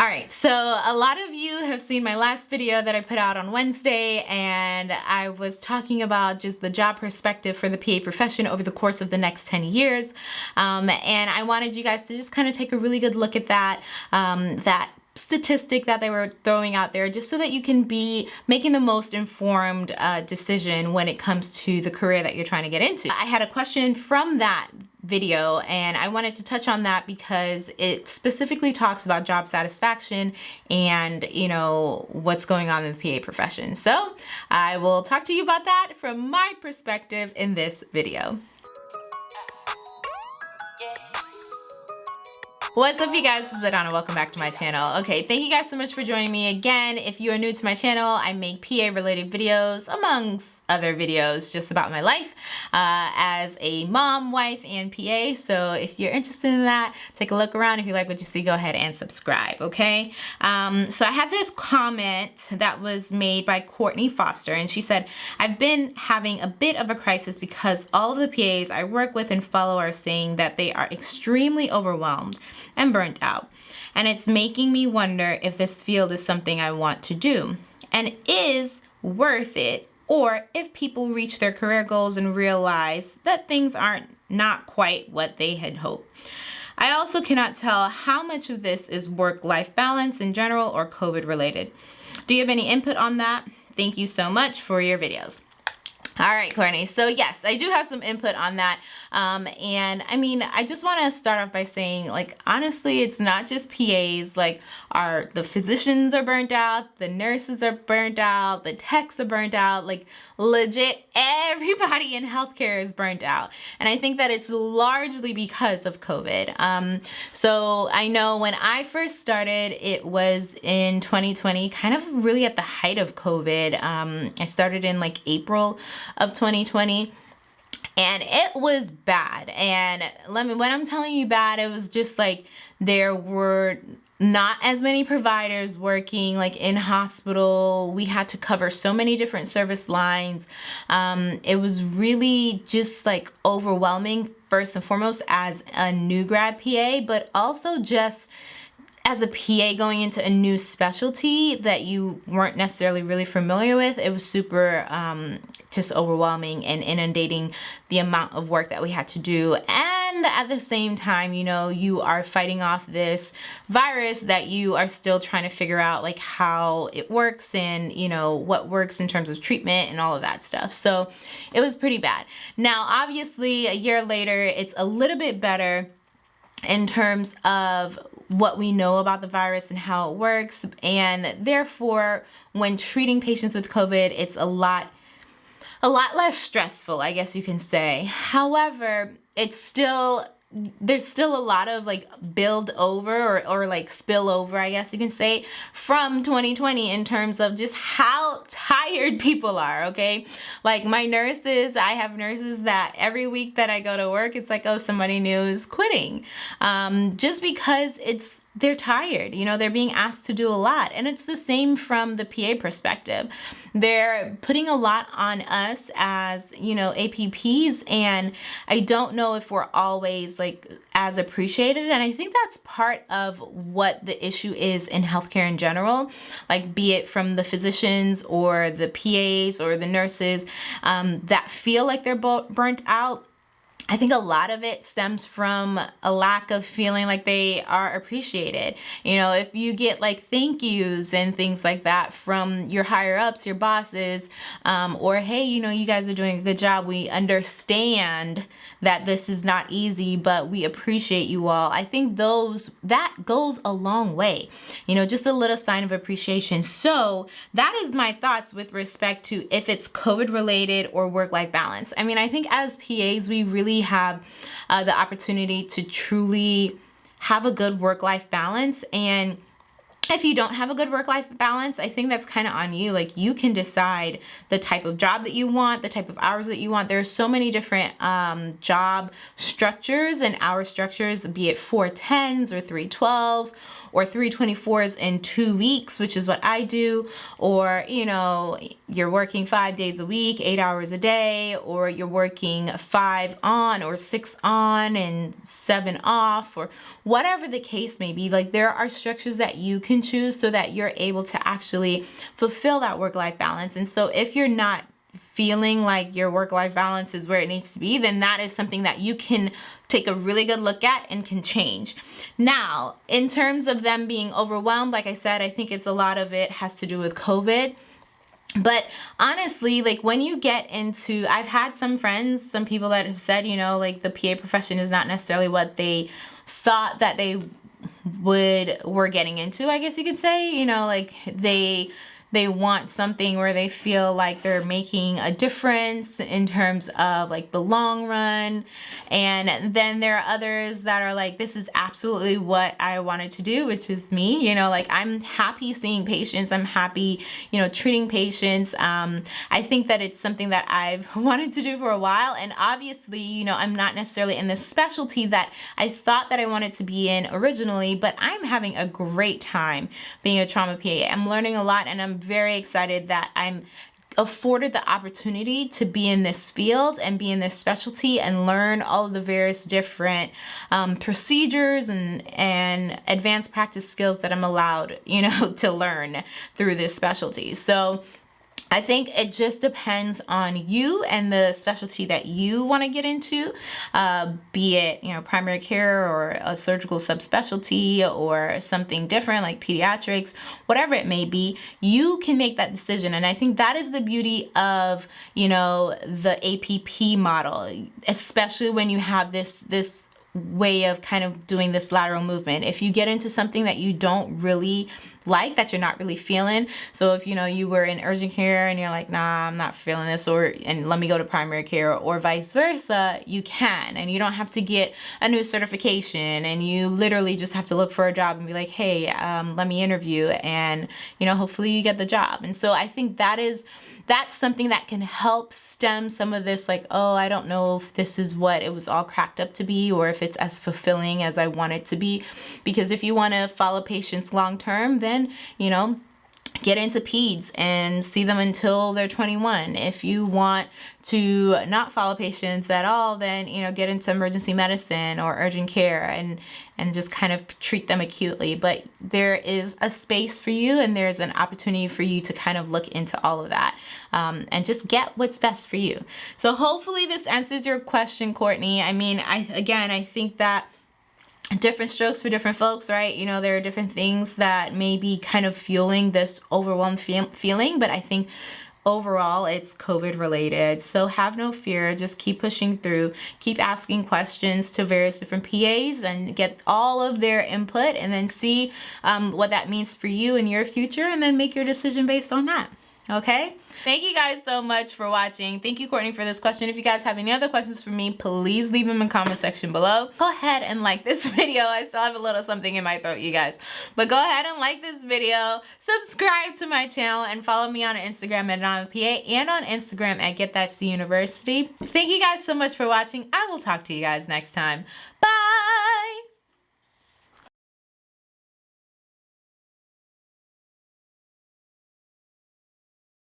All right, so a lot of you have seen my last video that I put out on Wednesday and I was talking about just the job perspective for the PA profession over the course of the next 10 years. Um, and I wanted you guys to just kind of take a really good look at that, um, that statistic that they were throwing out there just so that you can be making the most informed uh, decision when it comes to the career that you're trying to get into. I had a question from that video and I wanted to touch on that because it specifically talks about job satisfaction and you know what's going on in the PA profession. So I will talk to you about that from my perspective in this video. What's up you guys, this is Adana, welcome back to my channel. Okay, thank you guys so much for joining me again. If you are new to my channel, I make PA related videos amongst other videos just about my life uh, as a mom, wife, and PA. So if you're interested in that, take a look around. If you like what you see, go ahead and subscribe, okay? Um, so I have this comment that was made by Courtney Foster and she said, I've been having a bit of a crisis because all of the PAs I work with and follow are saying that they are extremely overwhelmed and burnt out. And it's making me wonder if this field is something I want to do and is worth it or if people reach their career goals and realize that things aren't not quite what they had hoped. I also cannot tell how much of this is work-life balance in general or COVID related. Do you have any input on that? Thank you so much for your videos. All right, Courtney. So yes, I do have some input on that. Um, and I mean, I just want to start off by saying, like, honestly, it's not just PAs. Like, our the physicians are burnt out, the nurses are burnt out, the techs are burnt out. Like, legit, everybody in healthcare is burnt out. And I think that it's largely because of COVID. Um, so I know when I first started, it was in 2020, kind of really at the height of COVID. Um, I started in like April of 2020 and it was bad. And let me when i'm telling you bad it was just like there were not as many providers working like in hospital. We had to cover so many different service lines. Um, it was really just like overwhelming first and foremost as a new grad pa but also just as a PA going into a new specialty that you weren't necessarily really familiar with, it was super um, just overwhelming and inundating the amount of work that we had to do. And at the same time, you know, you are fighting off this virus that you are still trying to figure out like how it works and, you know, what works in terms of treatment and all of that stuff. So it was pretty bad. Now, obviously, a year later, it's a little bit better in terms of what we know about the virus and how it works. And therefore, when treating patients with COVID, it's a lot a lot less stressful, I guess you can say. However, it's still there's still a lot of like build over or, or like spill over I guess you can say from 2020 in terms of just how tired people are okay? Like my nurses I have nurses that every week that I go to work it's like oh somebody new is quitting. Um, just because it's they're tired you know they're being asked to do a lot. And it's the same from the PA perspective. They're putting a lot on us as you know APPs and I don't know if we're always like as appreciated. And I think that's part of what the issue is in healthcare in general like be it from the physicians or the PAs or the nurses um, that feel like they're burnt out I think a lot of it stems from a lack of feeling like they are appreciated. You know, if you get like thank yous and things like that from your higher ups, your bosses, um, or hey, you know, you guys are doing a good job. We understand that this is not easy, but we appreciate you all. I think those, that goes a long way. You know, just a little sign of appreciation. So that is my thoughts with respect to if it's COVID related or work-life balance. I mean, I think as PAs, we really have uh, the opportunity to truly have a good work-life balance and if you don't have a good work-life balance, I think that's kind of on you. Like you can decide the type of job that you want, the type of hours that you want. There are so many different um, job structures and hour structures, be it 410s or 312s or 324s in two weeks, which is what I do, or, you know, you're working five days a week, eight hours a day, or you're working five on or six on and seven off, or whatever the case may be. Like there are structures that you can choose so that you're able to actually fulfill that work-life balance. And so if you're not feeling like your work-life balance is where it needs to be, then that is something that you can take a really good look at and can change. Now, in terms of them being overwhelmed, like I said, I think it's a lot of it has to do with COVID. But honestly, like when you get into, I've had some friends, some people that have said, you know, like the PA profession is not necessarily what they thought that they would were getting into, I guess you could say, you know, like they they want something where they feel like they're making a difference in terms of like the long run. And then there are others that are like, this is absolutely what I wanted to do, which is me, you know, like I'm happy seeing patients. I'm happy, you know, treating patients. Um, I think that it's something that I've wanted to do for a while. And obviously, you know, I'm not necessarily in the specialty that I thought that I wanted to be in originally, but I'm having a great time being a trauma PA. I'm learning a lot and I'm very excited that I'm afforded the opportunity to be in this field and be in this specialty and learn all of the various different um, procedures and, and advanced practice skills that I'm allowed, you know, to learn through this specialty. So I think it just depends on you and the specialty that you want to get into, uh, be it, you know, primary care or a surgical subspecialty or something different like pediatrics, whatever it may be, you can make that decision. And I think that is the beauty of, you know, the APP model, especially when you have this, this way of kind of doing this lateral movement. If you get into something that you don't really like that you're not really feeling. So if you know you were in urgent care and you're like, nah, I'm not feeling this or and let me go to primary care or vice versa, you can and you don't have to get a new certification and you literally just have to look for a job and be like, hey, um, let me interview and you know, hopefully you get the job. And so I think that is that's something that can help stem some of this like, oh, I don't know if this is what it was all cracked up to be or if it's as fulfilling as I want it to be. Because if you want to follow patients long term, then, you know, get into peds and see them until they're 21 if you want to not follow patients at all then you know get into emergency medicine or urgent care and and just kind of treat them acutely. But there is a space for you and there's an opportunity for you to kind of look into all of that um, and just get what's best for you. So hopefully this answers your question Courtney. I mean I again I think that different strokes for different folks, right? You know, there are different things that may be kind of fueling this overwhelmed feel feeling, but I think overall it's COVID related. So have no fear, just keep pushing through, keep asking questions to various different PAs and get all of their input and then see um, what that means for you in your future and then make your decision based on that okay? Thank you guys so much for watching. Thank you courtney for this question. If you guys have any other questions for me please leave them in the comment section below. Go ahead and like this video. I still have a little something in my throat you guys. But go ahead and like this video. Subscribe to my channel and follow me on instagram at anonympa and on instagram at get that c university. Thank you guys so much for watching. I will talk to you guys next time. Bye